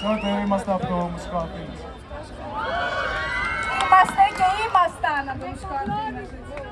περισσότερο, είμαστε από το Μουσικό Αθήνας. Είμαστε και ήμασταν από το Μουσικό Αθήνας. έτσι.